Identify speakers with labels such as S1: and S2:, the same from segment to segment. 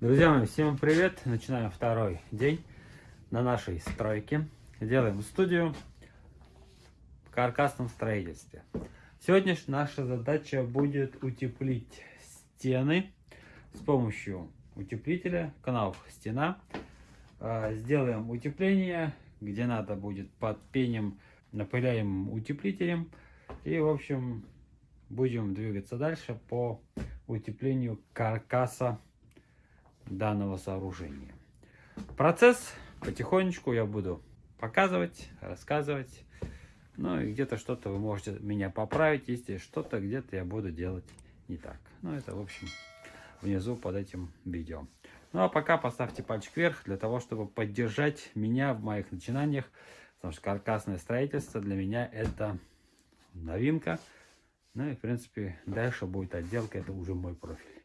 S1: Друзья мои, всем привет! Начинаем второй день на нашей стройке. Делаем студию в каркасном строительстве. Сегодня наша задача будет утеплить стены с помощью утеплителя, канал стена. А, сделаем утепление, где надо будет под пенем, напыляем утеплителем. И, в общем, будем двигаться дальше по утеплению каркаса данного сооружения. Процесс потихонечку я буду показывать, рассказывать. Ну и где-то что-то вы можете меня поправить, если что-то где-то я буду делать не так. Ну это в общем внизу под этим видео. Ну а пока поставьте пальчик вверх для того, чтобы поддержать меня в моих начинаниях. Потому что каркасное строительство для меня это новинка. Ну и в принципе дальше будет отделка, это уже мой профиль.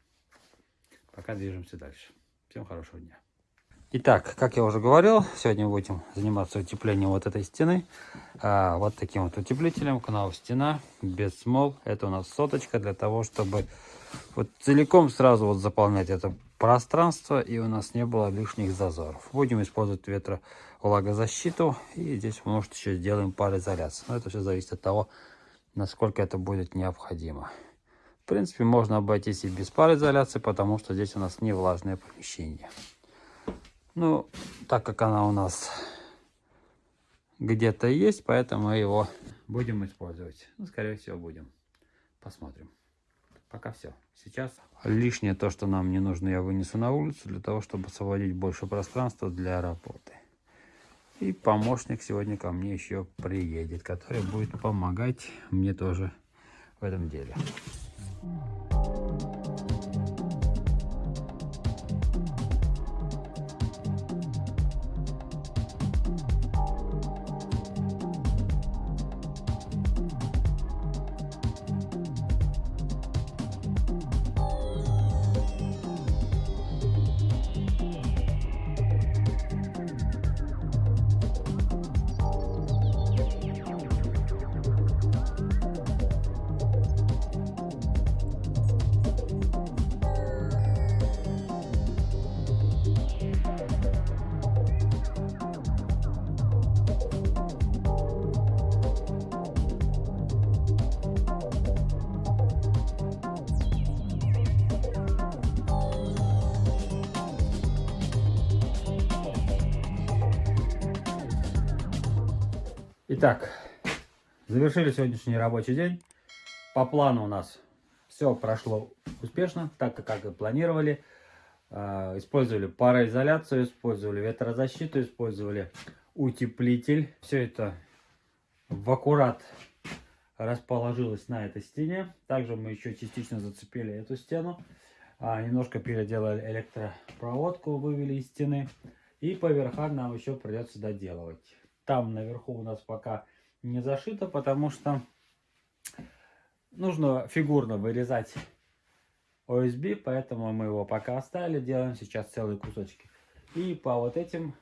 S1: Пока движемся дальше. Всем хорошего дня. Итак, как я уже говорил, сегодня будем заниматься утеплением вот этой стены. А, вот таким вот утеплителем, канал стена, без смол. Это у нас соточка для того, чтобы вот целиком сразу вот заполнять это пространство и у нас не было лишних зазоров. Будем использовать ветровлагозащиту и здесь может еще сделаем пароизоляцию. Но это все зависит от того, насколько это будет необходимо. В принципе, можно обойтись и без пароизоляции, потому что здесь у нас не влажное помещение. Ну, так как она у нас где-то есть, поэтому мы его будем использовать. Ну, скорее всего, будем. Посмотрим. Пока все. Сейчас лишнее то, что нам не нужно, я вынесу на улицу, для того, чтобы освободить больше пространства для работы. И помощник сегодня ко мне еще приедет, который будет помогать мне тоже в этом деле. Mm-hmm. Итак, завершили сегодняшний рабочий день. По плану у нас все прошло успешно, так как и планировали. А, использовали пароизоляцию, использовали ветрозащиту, использовали утеплитель. Все это в аккурат расположилось на этой стене. Также мы еще частично зацепили эту стену. А, немножко переделали электропроводку, вывели из стены. И по верхам нам еще придется доделывать. Там наверху у нас пока не зашито, потому что нужно фигурно вырезать OSB, поэтому мы его пока оставили, делаем сейчас целые кусочки. И по вот этим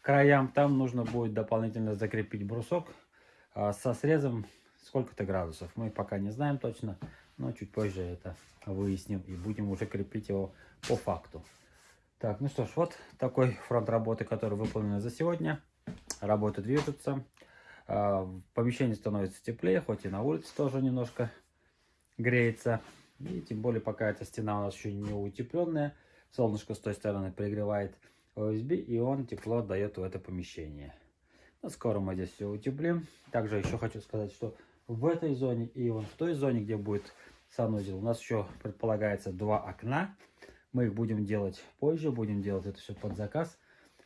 S1: краям там нужно будет дополнительно закрепить брусок а, со срезом сколько-то градусов. Мы пока не знаем точно, но чуть позже это выясним и будем уже крепить его по факту. Так, ну что ж, вот такой фронт работы, который выполнен за сегодня работы движутся. А, помещение становится теплее, хоть и на улице тоже немножко греется. И тем более, пока эта стена у нас еще не утепленная, солнышко с той стороны пригревает OSB, и он тепло дает в это помещение. Но скоро мы здесь все утеплим. Также еще хочу сказать, что в этой зоне и вон в той зоне, где будет санузел, у нас еще предполагается два окна. Мы их будем делать позже, будем делать это все под заказ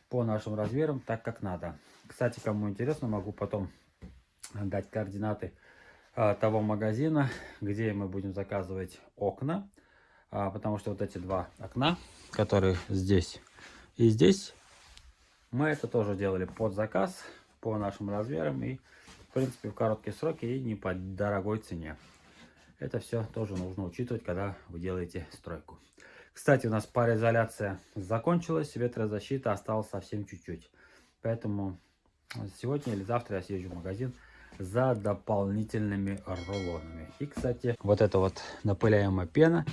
S1: по нашим размерам, так как надо. Кстати, кому интересно, могу потом дать координаты а, того магазина, где мы будем заказывать окна. А, потому что вот эти два окна, которые здесь и здесь, мы это тоже делали под заказ, по нашим размерам. И, в принципе, в короткие сроки и не по дорогой цене. Это все тоже нужно учитывать, когда вы делаете стройку. Кстати, у нас пароизоляция закончилась, ветрозащита осталась совсем чуть-чуть. Поэтому сегодня или завтра я съезжу в магазин за дополнительными рулонами. И, кстати, вот эта вот напыляемая пена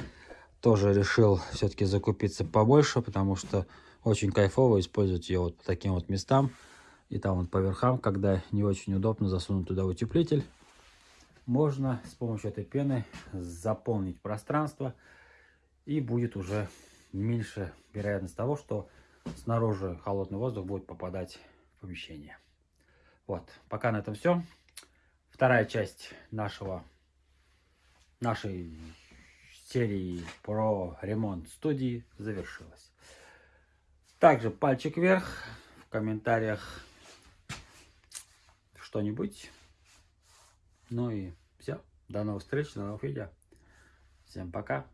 S1: тоже решил все-таки закупиться побольше, потому что очень кайфово использовать ее вот по таким вот местам. И там вот по верхам, когда не очень удобно засунуть туда утеплитель, можно с помощью этой пены заполнить пространство. И будет уже меньше вероятность того, что снаружи холодный воздух будет попадать в помещение. Вот, пока на этом все. Вторая часть нашего, нашей серии про ремонт студии завершилась. Также пальчик вверх, в комментариях что-нибудь. Ну и все. До новых встреч, до новых видео. Всем пока.